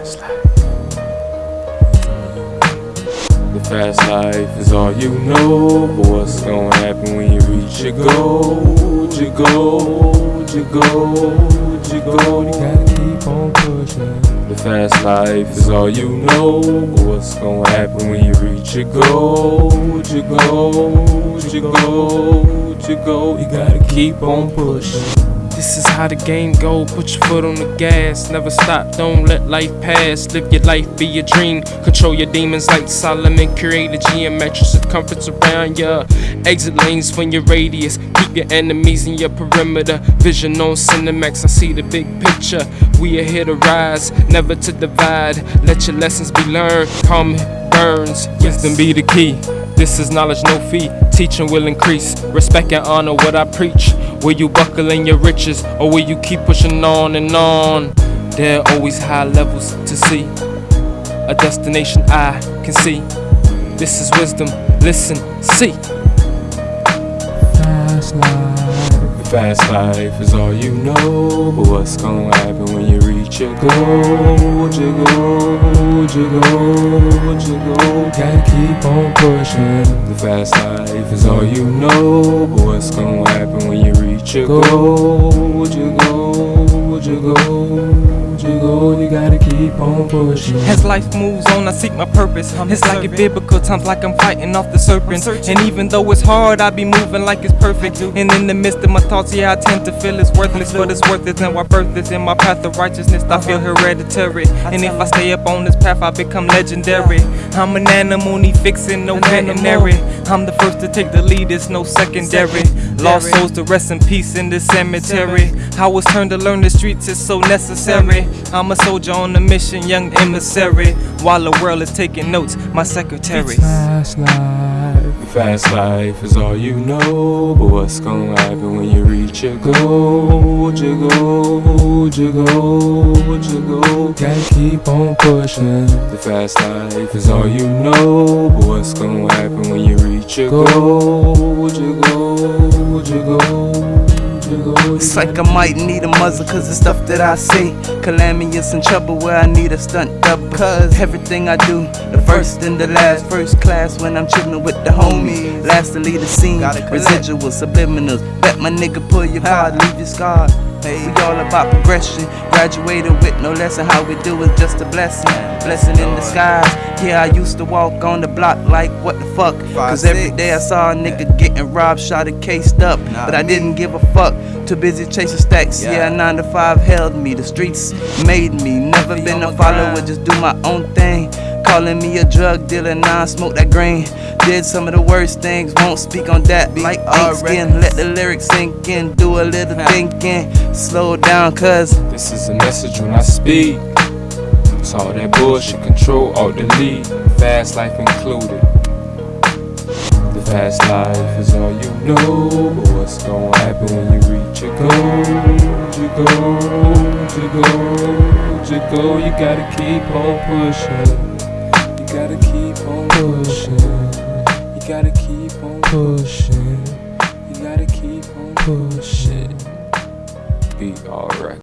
fast life. The fast life is all you know. But what's gonna happen when you reach your goal? Your goal, your goal, your goal. You gotta keep on pushing. The fast life is all you know. But what's gonna happen when you reach your goal? Your goal, your goal, your goal. You gotta keep on pushing. This is how the game go. Put your foot on the gas. Never stop. Don't let life pass. Live your life, be your dream. Control your demons like Solomon. Create a geometric circumference around ya. Exit lanes from your radius. Keep your enemies in your perimeter. Vision on Cinemax. I see the big picture. We are here to rise, never to divide. Let your lessons be learned. Calm burns. Wisdom be the key. This is knowledge, no fee. Teaching will increase. Respect and honor what I preach. Will you buckle in your riches, or will you keep pushing on and on? There are always high levels to see. A destination I can see. This is wisdom. Listen, see. Fast life. The fast life is all you know. But what's gonna happen you your goal? Your goal, your goal, your goal. Gotta keep on pushing. The fast life is all you know. But what's gonna happen when you reach? Your goal, keep on pushing. As life moves on, I seek my purpose. It's like a biblical times, like I'm fighting off the serpent. And even though it's hard, I be moving like it's perfect. And in the midst of my thoughts, yeah, I tend to feel it's worthless, but it's worth it. And why birth is in my path of righteousness, I feel hereditary. And if I stay up on this path, I become legendary. I'm an animal, need fixing, no veterinary. I'm the first to take the lead, it's no secondary. Lost souls to rest in peace in the cemetery. I was turned to learn the streets, it's so necessary. I'm a soldier on a mission, young emissary. While the world is taking notes, my secretary. Fast life. The fast life is all you know. But what's gonna happen when you reach your goal? Your goal, your goal, your goal. Gotta keep on pushing. The fast life is all you know. But what's gonna happen when you reach your goal? Your goal, your goal. It's like I might need a muzzle cause the stuff that I see Calamious in trouble where I need a stunt double. Cause everything I do, the first and the last First class when I'm chillin' with the homies. Last to lead the scene, residual subliminals. Bet my nigga pull your card, leave your scarred Hey, we all about progression. Graduated with no lesson. How we do is just a blessing. Blessing in disguise. Yeah, I used to walk on the block like what the fuck. Cause every day I saw a nigga getting robbed, shot and cased up. But I didn't give a fuck. Too busy chasing stacks. Yeah, 9 to 5 held me. The streets made me. Never been a follower, just do my own thing. Calling me a drug dealer, now I smoke that green. Did some of the worst things, won't speak on that. Like ink skin, let the lyrics sink in, do a little thinking. Slow down, cuz This is a message when I speak. It's all that bullshit, control, alt delete, fast life included. The fast life is all you know, but what's gonna happen when you reach your goal? Your goal, your goal, your goal. You gotta keep on pushing. Gotta keep on pushing. You gotta keep on pushing. You gotta keep on pushing. Be alright.